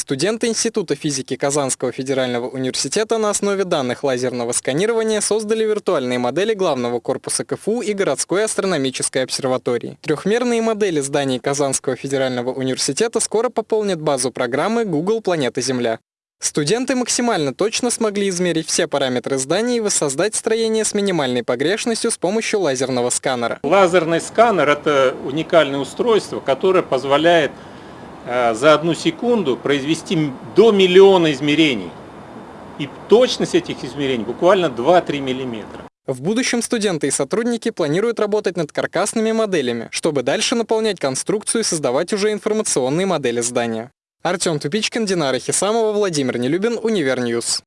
Студенты Института физики Казанского федерального университета на основе данных лазерного сканирования создали виртуальные модели главного корпуса КФУ и городской астрономической обсерватории. Трехмерные модели зданий Казанского федерального университета скоро пополнят базу программы Google «Планета Земля». Студенты максимально точно смогли измерить все параметры зданий и воссоздать строение с минимальной погрешностью с помощью лазерного сканера. Лазерный сканер – это уникальное устройство, которое позволяет за одну секунду произвести до миллиона измерений. И точность этих измерений буквально 2-3 миллиметра. В будущем студенты и сотрудники планируют работать над каркасными моделями, чтобы дальше наполнять конструкцию и создавать уже информационные модели здания. Артем Тупичкин, Динара Хисамова, Владимир Нелюбин, Универньюз.